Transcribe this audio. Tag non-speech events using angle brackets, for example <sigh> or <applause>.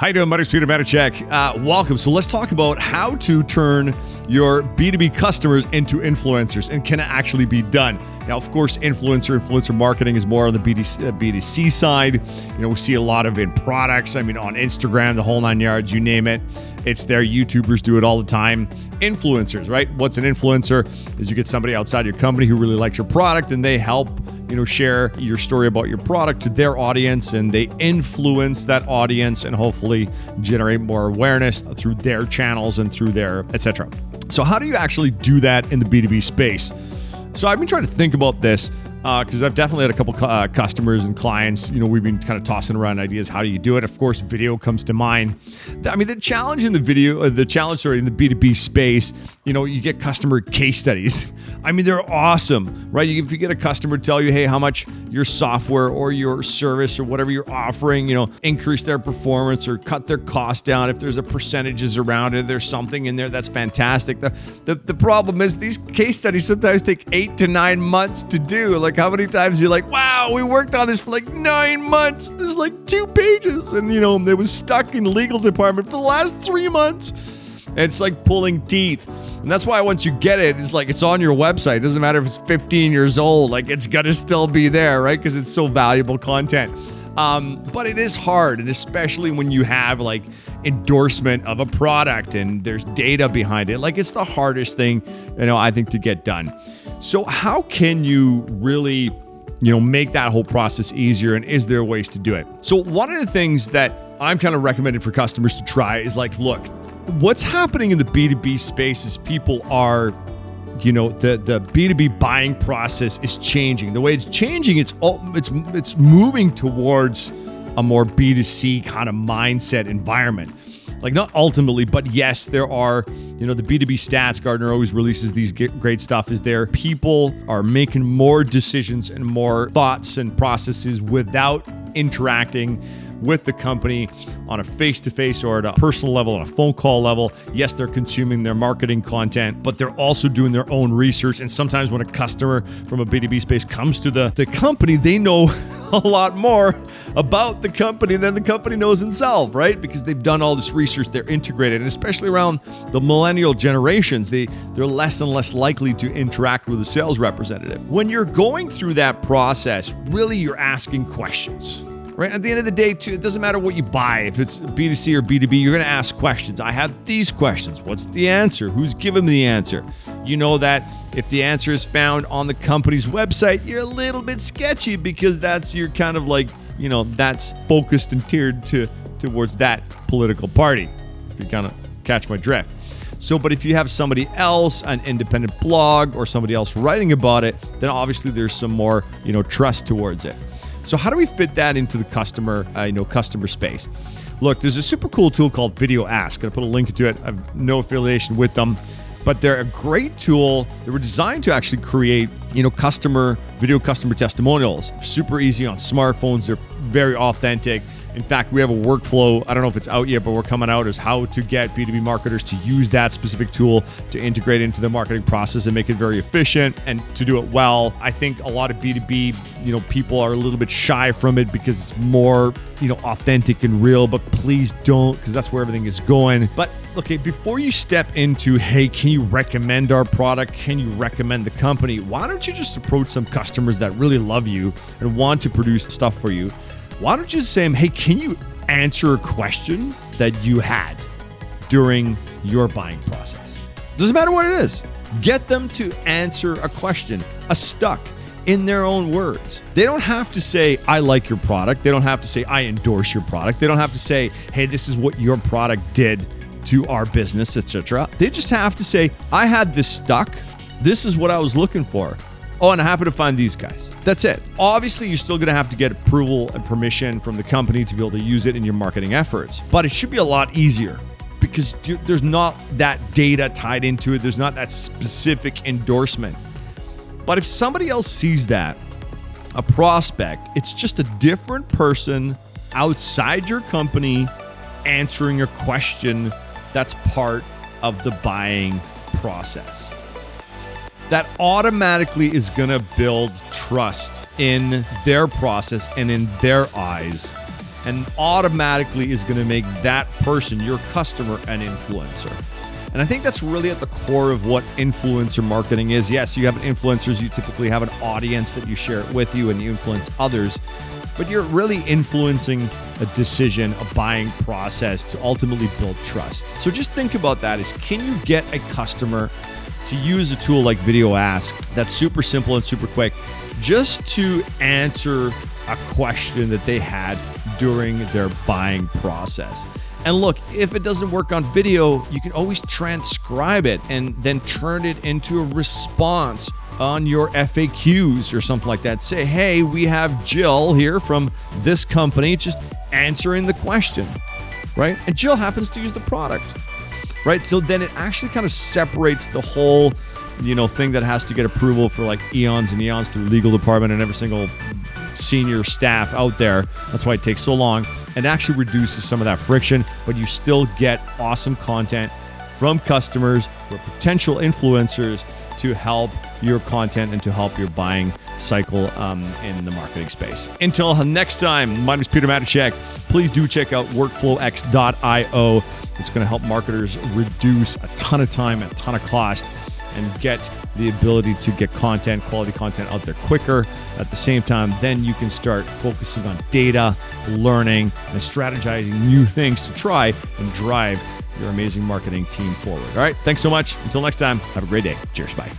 How you doing, buddies? Peter. Uh, welcome. So let's talk about how to turn your B2B customers into influencers and can it actually be done? Now, of course, influencer, influencer marketing is more on the BDC, uh, B2C side. You know, we see a lot of in products. I mean, on Instagram, the whole nine yards, you name it. It's there. YouTubers do it all the time. Influencers, right? What's an influencer? Is you get somebody outside your company who really likes your product and they help you know share your story about your product to their audience and they influence that audience and hopefully generate more awareness through their channels and through their etc so how do you actually do that in the b2b space so i've been trying to think about this because uh, I've definitely had a couple uh, customers and clients. You know, we've been kind of tossing around ideas. How do you do it? Of course, video comes to mind. I mean, the challenge in the video, uh, the challenge, sorry, in the B two B space. You know, you get customer case studies. I mean, they're awesome, right? If you get a customer tell you, hey, how much your software or your service or whatever you're offering, you know, increase their performance or cut their cost down. If there's a percentages around it, there's something in there that's fantastic. The, the, the problem is these case studies sometimes take eight to nine months to do. Like, how many times you're like, wow, we worked on this for like nine months. There's like two pages. And, you know, it was stuck in legal department for the last three months. It's like pulling teeth. And that's why once you get it, it's like it's on your website. It doesn't matter if it's 15 years old, like it's gonna still be there, right? Because it's so valuable content. Um, but it is hard, and especially when you have like endorsement of a product and there's data behind it. Like it's the hardest thing, you know, I think to get done. So how can you really, you know, make that whole process easier? And is there ways to do it? So one of the things that I'm kind of recommended for customers to try is like, look, what's happening in the B2B space is people are you know the the B2B buying process is changing. The way it's changing, it's all, it's it's moving towards a more B2C kind of mindset environment. Like not ultimately, but yes, there are, you know, the B2B stats Gartner always releases these great stuff is there people are making more decisions and more thoughts and processes without interacting with the company on a face to face or at a personal level, on a phone call level. Yes, they're consuming their marketing content, but they're also doing their own research. And sometimes when a customer from a B2B space comes to the, the company, they know <laughs> a lot more about the company than the company knows itself, right? Because they've done all this research, they're integrated, and especially around the millennial generations, they, they're less and less likely to interact with a sales representative. When you're going through that process, really you're asking questions right? At the end of the day, too, it doesn't matter what you buy. If it's B2C or B2B, you're going to ask questions. I have these questions. What's the answer? Who's giving me the answer? You know that if the answer is found on the company's website, you're a little bit sketchy because that's your kind of like, you know, that's focused and tiered to towards that political party. If you kind of catch my drift. So, but if you have somebody else, an independent blog or somebody else writing about it, then obviously there's some more, you know, trust towards it. So how do we fit that into the customer, uh, you know, customer space? Look, there's a super cool tool called Video Ask. Gonna put a link to it. I have no affiliation with them, but they're a great tool. They were designed to actually create, you know, customer video customer testimonials. Super easy on smartphones. They're very authentic. In fact, we have a workflow. I don't know if it's out yet, but we're coming out as how to get B2B marketers to use that specific tool to integrate into the marketing process and make it very efficient and to do it well. I think a lot of B2B, you know, people are a little bit shy from it because it's more, you know, authentic and real, but please don't because that's where everything is going. But okay, before you step into, hey, can you recommend our product? Can you recommend the company? Why don't you just approach some customers that really love you and want to produce stuff for you? Why don't you say, hey, can you answer a question that you had during your buying process? Doesn't matter what it is. Get them to answer a question, a stuck in their own words. They don't have to say, I like your product. They don't have to say, I endorse your product. They don't have to say, hey, this is what your product did to our business, etc. They just have to say, I had this stuck. This is what I was looking for. Oh, and I happen to find these guys. That's it. Obviously, you're still going to have to get approval and permission from the company to be able to use it in your marketing efforts, but it should be a lot easier because there's not that data tied into it. There's not that specific endorsement. But if somebody else sees that, a prospect, it's just a different person outside your company answering a question that's part of the buying process that automatically is going to build trust in their process and in their eyes. and automatically is going to make that person, your customer, an influencer. And I think that's really at the core of what influencer marketing is. Yes, you have influencers, you typically have an audience that you share it with you and you influence others, but you're really influencing a decision, a buying process to ultimately build trust. So just think about that is can you get a customer to use a tool like Video Ask that's super simple and super quick just to answer a question that they had during their buying process. And look, if it doesn't work on video, you can always transcribe it and then turn it into a response on your FAQs or something like that. Say, hey, we have Jill here from this company just answering the question, right? And Jill happens to use the product, right? So then it actually kind of separates the whole, you know, thing that has to get approval for like eons and eons through legal department and every single senior staff out there. That's why it takes so long and actually reduces some of that friction, but you still get awesome content from customers or potential influencers to help your content and to help your buying cycle um, in the marketing space. Until next time, my name is Peter Matichek. Please do check out workflowx.io. It's going to help marketers reduce a ton of time, a ton of cost, and get the ability to get content, quality content out there quicker. At the same time, then you can start focusing on data, learning, and strategizing new things to try and drive your amazing marketing team forward. All right. Thanks so much. Until next time, have a great day. Cheers. Bye.